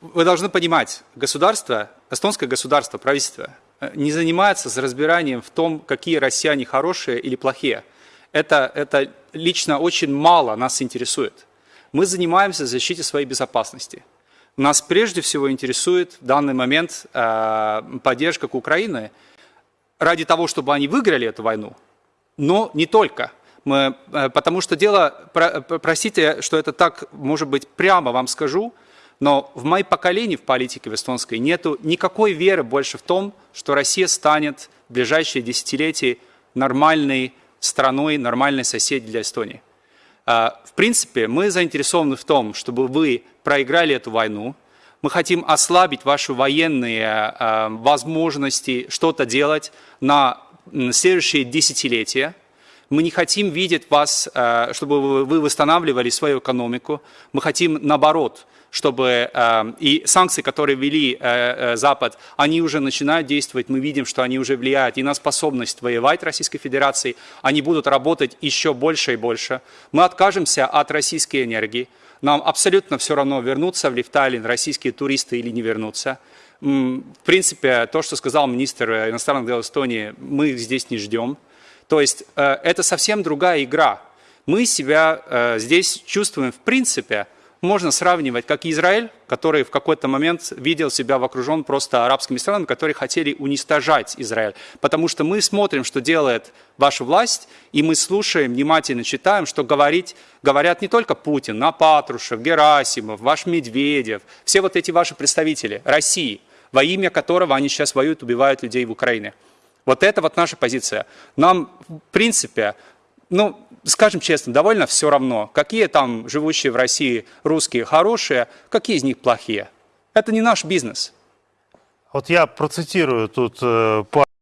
Вы должны понимать, государство, эстонское государство, правительство э, не занимается с разбиранием в том, какие россияне хорошие или плохие. Это, это лично очень мало нас интересует. Мы занимаемся защитой своей безопасности. Нас прежде всего интересует в данный момент э, поддержка к Украине ради того, чтобы они выиграли эту войну, но не только. Мы, э, потому что дело, про, простите, что это так, может быть, прямо вам скажу, но в моем поколении в политике в эстонской нету никакой веры больше в том, что Россия станет в ближайшие десятилетия нормальной страной, нормальной соседей для Эстонии. А, в принципе, мы заинтересованы в том, чтобы вы проиграли эту войну. Мы хотим ослабить ваши военные а, возможности что-то делать на следующие десятилетия. Мы не хотим видеть вас, а, чтобы вы восстанавливали свою экономику. Мы хотим, наоборот, чтобы э, и санкции, которые ввели э, э, Запад, они уже начинают действовать, мы видим, что они уже влияют и на способность воевать Российской Федерации, они будут работать еще больше и больше. Мы откажемся от российской энергии, нам абсолютно все равно, вернутся в Лифталин российские туристы или не вернутся. В принципе, то, что сказал министр иностранных дел Эстонии, мы здесь не ждем. То есть это совсем другая игра. Мы себя здесь чувствуем в принципе можно сравнивать, как Израиль, который в какой-то момент видел себя окружен просто арабскими странами, которые хотели уничтожать Израиль. Потому что мы смотрим, что делает ваша власть, и мы слушаем, внимательно читаем, что говорить, говорят не только Путин, но Патрушев, Герасимов, ваш Медведев, все вот эти ваши представители России, во имя которого они сейчас воюют, убивают людей в Украине. Вот это вот наша позиция. Нам, в принципе, ну, скажем честно, довольно все равно, какие там живущие в России русские хорошие, какие из них плохие. Это не наш бизнес. От я процитирую тут е,